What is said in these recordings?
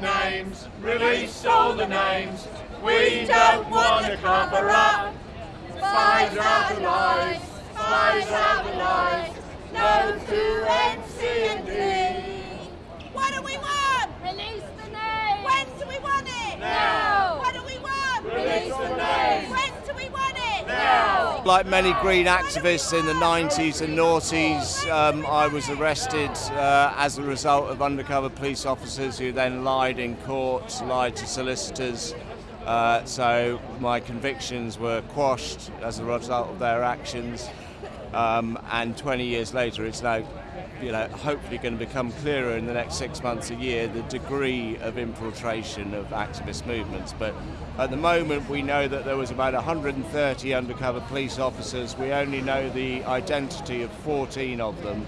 the names, release all the names. We don't want to cover up. Spies out the lies, spies out the lies. No to NC and D. What do we want? Release the name! When do we want it? Now! What do we want? Release the names. When do we want it? Now. Like many Green activists in the 90s and noughties, um, I was arrested uh, as a result of undercover police officers who then lied in court, lied to solicitors. Uh, so my convictions were quashed as a result of their actions. Um, and 20 years later, it's now, you know, hopefully going to become clearer in the next six months, a year, the degree of infiltration of activist movements. But at the moment, we know that there was about 130 undercover police officers. We only know the identity of 14 of them.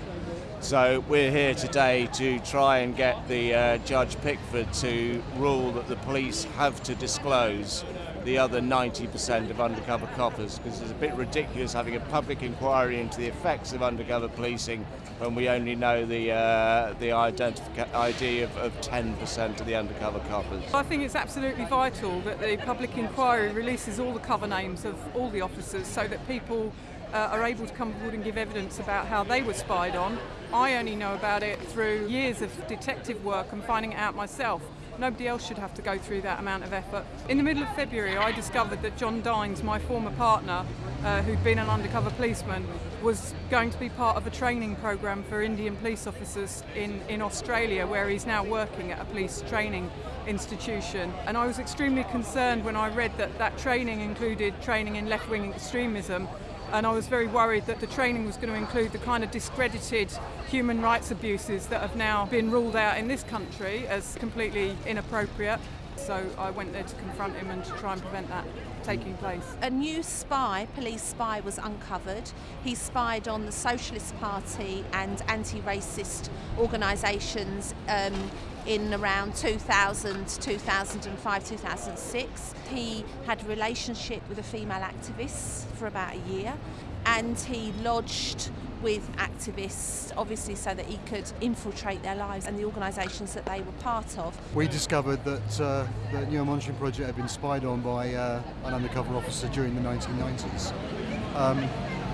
So we're here today to try and get the uh, Judge Pitchford to rule that the police have to disclose the other 90% of undercover coppers because it's a bit ridiculous having a public inquiry into the effects of undercover policing when we only know the uh, the ID of, of 10% of the undercover coppers. I think it's absolutely vital that the public inquiry releases all the cover names of all the officers so that people uh, are able to come forward and give evidence about how they were spied on. I only know about it through years of detective work and finding it out myself. Nobody else should have to go through that amount of effort. In the middle of February, I discovered that John Dines, my former partner, uh, who'd been an undercover policeman, was going to be part of a training program for Indian police officers in, in Australia, where he's now working at a police training institution. And I was extremely concerned when I read that that training included training in left wing extremism and I was very worried that the training was going to include the kind of discredited human rights abuses that have now been ruled out in this country as completely inappropriate. So I went there to confront him and to try and prevent that taking place. A new spy, police spy, was uncovered. He spied on the Socialist Party and anti racist organisations um, in around 2000, 2005, 2006. He had a relationship with a female activist for about a year and he lodged with activists, obviously, so that he could infiltrate their lives and the organisations that they were part of. We discovered that uh, the Newham Monitoring Project had been spied on by uh, an undercover officer during the 1990s, um,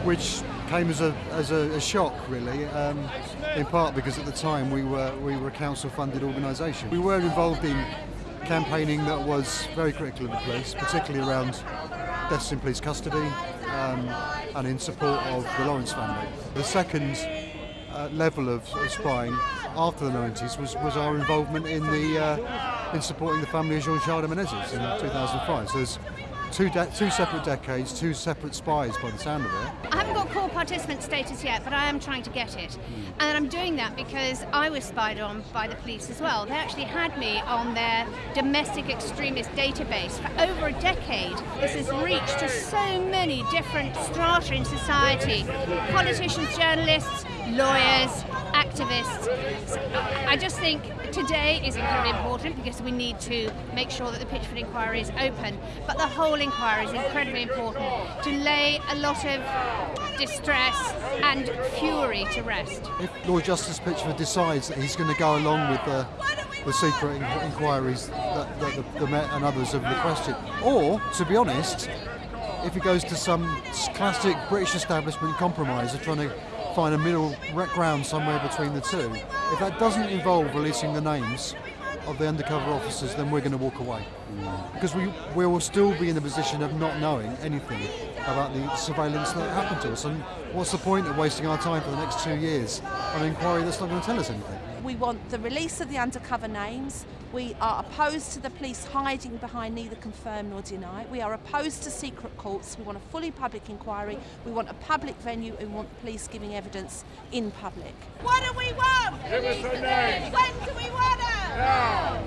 which came as a, as a, a shock, really, um, in part because at the time we were, we were a council-funded organisation. We were involved in campaigning that was very critical of the police, particularly around deaths in police custody um, and in support of the Lawrence family. The second uh, level of, of spying after the 90s was, was our involvement in the uh, in supporting the family of Jean-Charles de Menezes in 2005. So there's two, de- two separate decades, two separate spies by the sound of it. I haven't got core participant status yet, but I am trying to get it. Hmm. And I'm doing that because I was spied on by the police as well. They actually had me on their domestic extremist database for over a decade. This has reached to so many different strata in society politicians, journalists, lawyers, activists. I just think today is incredibly important because we need to make sure that the Pitchford inquiry is open, but the whole inquiry is incredibly important to lay a lot of distress and fury to rest. If Lord Justice Pitchford decides that he's going to go along with the, the secret in- inquiries that, that the, the Met and others have requested, or, to be honest, if he goes to some classic British establishment compromise of trying to find a middle ground somewhere between the two, if that doesn't involve releasing the names of the undercover officers, then we're going to walk away. Because we, we will still be in the position of not knowing anything about the surveillance that happened to us. And what's the point of wasting our time for the next two years on an inquiry that's not going to tell us anything? We want the release of the undercover names. We are opposed to the police hiding behind neither confirm nor deny. We are opposed to secret courts. We want a fully public inquiry. We want a public venue and we want the police giving evidence in public. What do we want? Give us the names. When no.